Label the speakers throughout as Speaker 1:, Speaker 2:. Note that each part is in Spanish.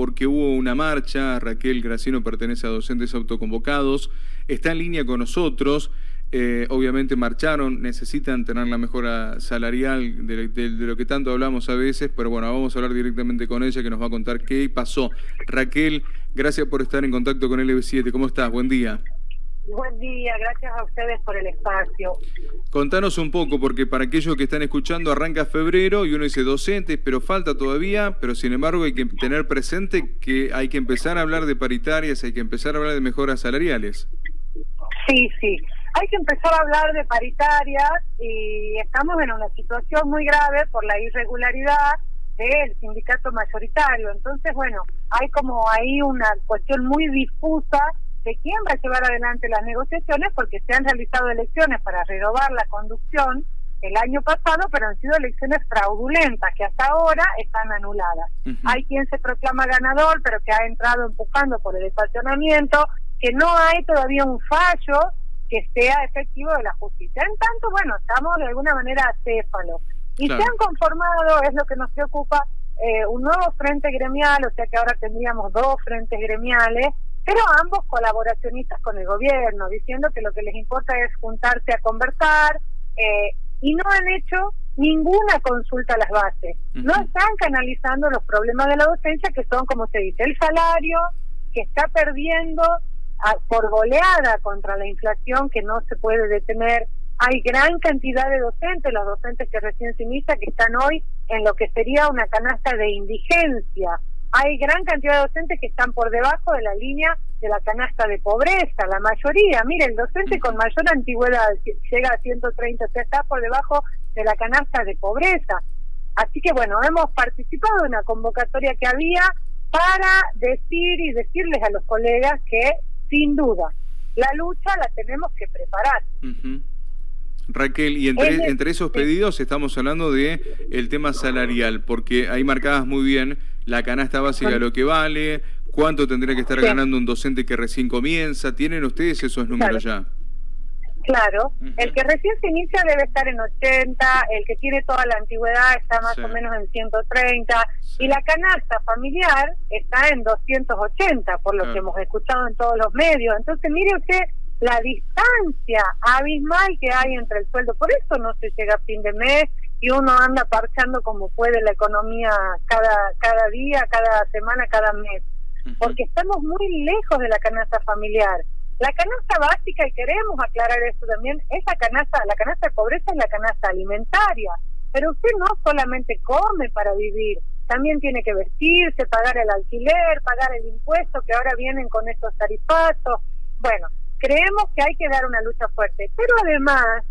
Speaker 1: porque hubo una marcha, Raquel Gracino pertenece a docentes autoconvocados, está en línea con nosotros, eh, obviamente marcharon, necesitan tener la mejora salarial de, lo que tanto hablamos a veces, pero bueno, vamos a hablar directamente con ella que nos va a contar qué pasó. Raquel, gracias por estar en contacto con LB7, ¿cómo estás? Buen día.
Speaker 2: Buen día, gracias a ustedes por el espacio.
Speaker 1: Contanos un poco, porque para aquellos que están escuchando arranca febrero y uno dice docentes, pero falta todavía, pero sin embargo hay que tener presente que hay que empezar a hablar de paritarias, hay que empezar a hablar de mejoras salariales.
Speaker 2: Sí, sí, hay que empezar a hablar de paritarias y estamos en una situación muy grave por la irregularidad del sindicato mayoritario. Entonces, bueno, hay como ahí una cuestión muy difusa de quién va a llevar adelante las negociaciones porque se han realizado elecciones para renovar la conducción el año pasado, pero han sido elecciones fraudulentas que hasta ahora están anuladas. Hay quien se proclama ganador, pero que ha entrado empujando por el estacionamiento, que no hay todavía un fallo que sea efectivo de la justicia. En tanto, bueno, estamos de alguna manera acéfalos. Y se han conformado, es lo que nos preocupa, eh, un nuevo frente gremial, o sea que ahora tendríamos dos frentes gremiales, pero ambos colaboracionistas con el gobierno, diciendo que lo que les importa es juntarse a conversar eh, y no han hecho ninguna consulta a las bases. No están canalizando los problemas de la docencia, que son, como se dice, el salario, que está perdiendo por goleada contra la inflación, que no se puede detener. Hay gran cantidad de docentes, los docentes que recién se inicia, que están hoy en lo que sería una canasta de indigencia hay gran cantidad de docentes que están por debajo de la línea de la canasta de pobreza, la mayoría. Mire, el docente con mayor antigüedad llega a 130, o sea, está por debajo de la canasta de pobreza. Así que bueno, hemos participado en una convocatoria que había para decir y decirles a los colegas que, sin duda, la lucha la tenemos que preparar.
Speaker 1: Raquel, y entre, entre esos pedidos estamos hablando de el tema salarial, porque hay marcadas muy bien la canasta básica, lo que vale, cuánto tendría que estar ganando un docente que recién comienza. ¿Tienen ustedes esos números ya?
Speaker 2: Claro, el que recién se inicia debe estar en 80, el que tiene toda la antigüedad está más o menos en 130 y la canasta familiar está en 280, por lo que hemos escuchado en todos los medios. Entonces, mire usted la distancia abismal que hay entre el sueldo. Por eso no se llega a fin de mes y uno anda parchando como puede la economía cada, cada día, cada semana, cada mes. Porque estamos muy lejos de la canasta familiar. La canasta básica, y queremos aclarar esto también, esa canasta, la canasta de pobreza es la canasta alimentaria. Pero usted no solamente come para vivir, también tiene que vestirse, pagar el alquiler, pagar el impuesto que ahora vienen con estos tarifazos. Bueno, creemos que hay que dar una lucha fuerte, pero además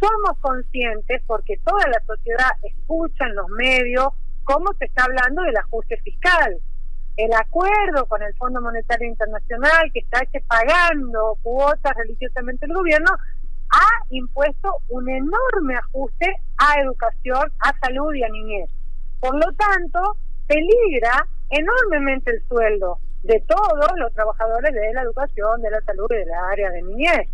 Speaker 2: somos conscientes, porque toda la sociedad escucha en los medios cómo se está hablando del ajuste fiscal. El acuerdo con el Fondo Monetario Internacional, que está pagando cuotas religiosamente el gobierno, ha impuesto un enorme ajuste a educación, a salud y a niñez. Por lo tanto, peligra enormemente el sueldo de todos los trabajadores de la educación, de la salud y de la área de niñez.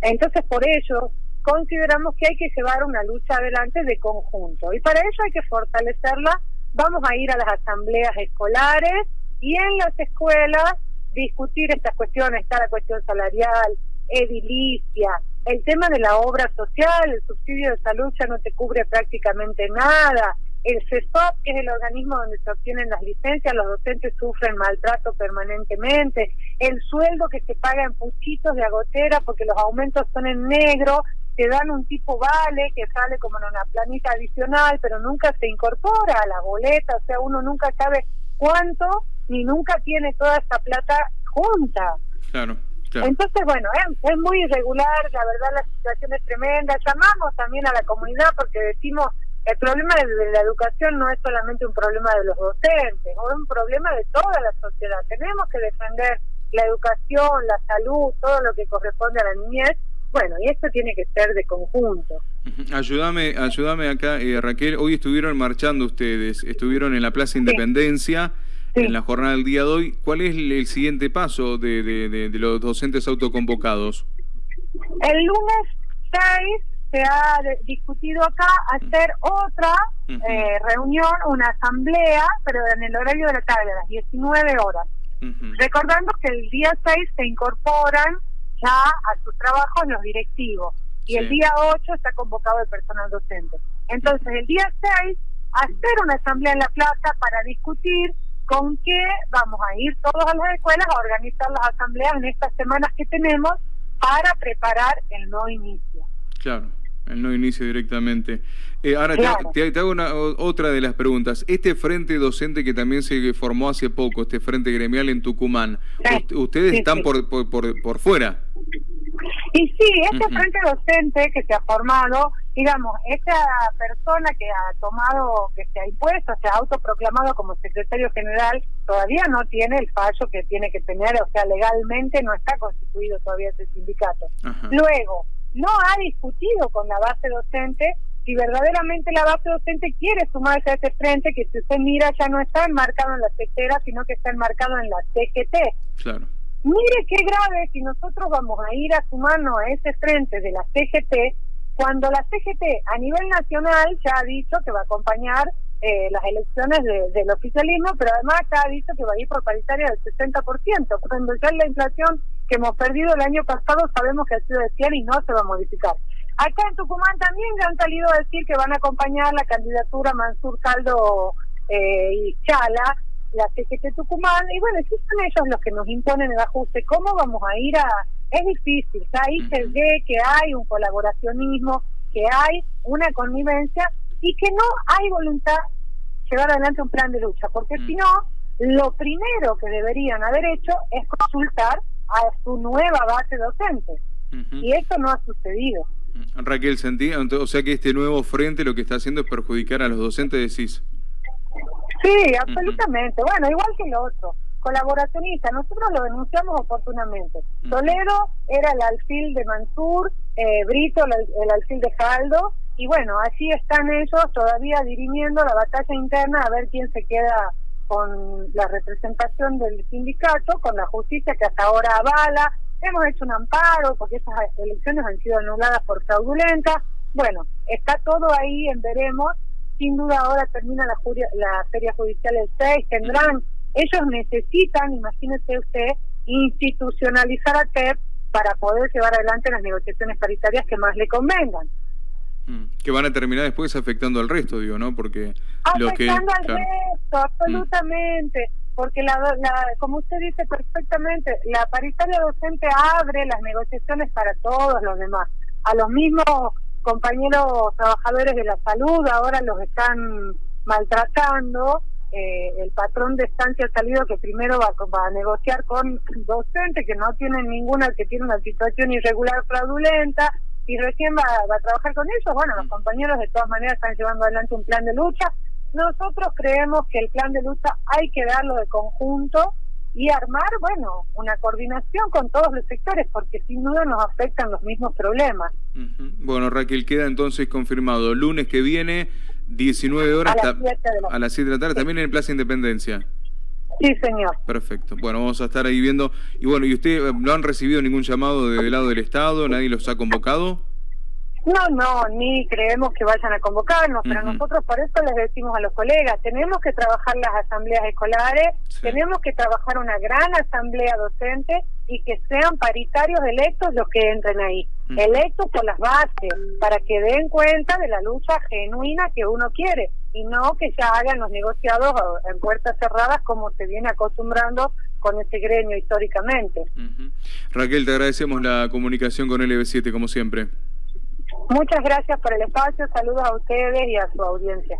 Speaker 2: Entonces, por ello, consideramos que hay que llevar una lucha adelante de conjunto. Y para ello hay que fortalecerla. Vamos a ir a las asambleas escolares y en las escuelas discutir estas cuestiones, está la cuestión salarial, edilicia, el tema de la obra social, el subsidio de salud ya no te cubre prácticamente nada, el CESOP, que es el organismo donde se obtienen las licencias, los docentes sufren maltrato permanentemente, el sueldo que se paga en puchitos de agotera porque los aumentos son en negro, te dan un tipo vale que sale como en una planita adicional, pero nunca se incorpora a la boleta, o sea, uno nunca sabe cuánto ni nunca tiene toda esta plata junta.
Speaker 1: Claro.
Speaker 2: Entonces, bueno, es muy irregular, la verdad la situación es tremenda. Llamamos también a la comunidad porque decimos el problema de la educación no es solamente un problema de los docentes, es un problema de toda la sociedad. Tenemos que defender la educación, la salud, todo lo que corresponde a la niñez. Bueno, y esto tiene que ser de conjunto.
Speaker 1: Ayúdame, ayúdame acá, eh, Raquel. Hoy estuvieron marchando ustedes, estuvieron en la Plaza Independencia. En la jornada del día de hoy, ¿cuál es el siguiente paso de, de, de los docentes autoconvocados?
Speaker 2: El lunes 6 se ha discutido acá hacer otra eh, reunión, una asamblea, pero en el horario de la tarde, a las 19 horas. Recordando que el día 6 se incorporan ya a sus trabajos los directivos y el día 8 está convocado el personal docente. Entonces, el día 6, hacer una asamblea en la plaza para discutir con qué vamos a ir todos a las escuelas a organizar las asambleas en estas semanas que tenemos para preparar el no inicio.
Speaker 1: Claro, el no inicio directamente. Eh, ahora te, hago una, otra de las preguntas. Este frente docente que también se formó hace poco, este frente gremial en Tucumán, ¿ustedes están Por, por, por, por fuera?
Speaker 2: Y sí, este frente docente que se ha formado, digamos, esta persona que ha tomado, que se ha impuesto, se ha autoproclamado como secretario general, todavía no tiene el fallo que tiene que tener, o sea, legalmente no está constituido todavía ese sindicato. Luego, no ha discutido con la base docente si verdaderamente la base docente quiere sumarse a ese frente, que si usted mira ya no está enmarcado en la sectera, sino que está enmarcado en la CGT.
Speaker 1: Claro.
Speaker 2: Mire qué grave si nosotros vamos a ir a sumarnos a ese frente de la CGT, cuando la CGT a nivel nacional ya ha dicho que va a acompañar eh, las elecciones del oficialismo, pero además ya ha dicho que va a ir por paritaria del 60%, cuando ya la inflación que hemos perdido el año pasado sabemos que ha sido de 100 y no se va a modificar. Acá en Tucumán también ya han salido a decir que van a acompañar la candidatura Mansur Caldo eh, y Chala, la CGT Tucumán, y bueno, si son ellos los que nos imponen el ajuste, ¿cómo vamos a ir a...? Es difícil, ahí se ve que hay un colaboracionismo, que hay una connivencia y que no hay voluntad de llevar adelante un plan de lucha, porque si no, lo primero que deberían haber hecho es consultar a su nueva base docente, y eso no ha sucedido.
Speaker 1: Raquel, sentí, o sea que este nuevo frente lo que está haciendo es perjudicar a los docentes, decís.
Speaker 2: Sí, absolutamente. Bueno, igual que el otro. Colaboracionista, nosotros lo denunciamos oportunamente. Toledo era el alfil de Mansur, eh, Brito el, alfil de Caldo, y bueno, así están ellos todavía dirimiendo la batalla interna a ver quién se queda con la representación del sindicato, con la justicia que hasta ahora avala. Hemos hecho un amparo porque esas elecciones han sido anuladas por fraudulenta. Bueno, está todo ahí en veremos sin duda ahora termina la, la feria judicial el 6, tendrán, ellos necesitan, imagínese usted, institucionalizar a TEP para poder llevar adelante las negociaciones paritarias que más le convengan.
Speaker 1: Mm, que van a terminar después afectando al resto, digo, ¿no? Porque
Speaker 2: afectando al resto, absolutamente. Porque, la, la, como usted dice perfectamente, la paritaria docente abre las negociaciones para todos los demás. A los mismos compañeros trabajadores de la salud ahora los están maltratando. Eh, el patrón de estancia ha salido que primero va, a negociar con docentes que no tienen ninguna, que tiene una situación irregular fraudulenta y recién va, va a trabajar con ellos. Bueno, los compañeros de todas maneras están llevando adelante un plan de lucha. Nosotros creemos que el plan de lucha hay que darlo de conjunto y armar, bueno, una coordinación con todos los sectores, porque sin duda nos afectan los mismos problemas.
Speaker 1: Bueno, Raquel, queda entonces confirmado. Lunes que viene, 19 horas, a las 7 de, la... tarde, también en Plaza Independencia.
Speaker 2: Sí, señor.
Speaker 1: Perfecto. Bueno, vamos a estar ahí viendo. Y bueno, ¿y usted no han recibido ningún llamado del lado del Estado? ¿Nadie los ha convocado?
Speaker 2: No, no, ni creemos que vayan a convocarnos, pero nosotros por eso les decimos a los colegas, tenemos que trabajar las asambleas escolares, tenemos que trabajar una gran asamblea docente y que sean paritarios electos los que entren ahí, electos por las bases, para que den cuenta de la lucha genuina que uno quiere y no que ya hagan los negociados en puertas cerradas como se viene acostumbrando con ese gremio históricamente.
Speaker 1: Raquel, te agradecemos la comunicación con LB7 como siempre.
Speaker 2: Muchas gracias por el espacio, saludos a ustedes y a su audiencia.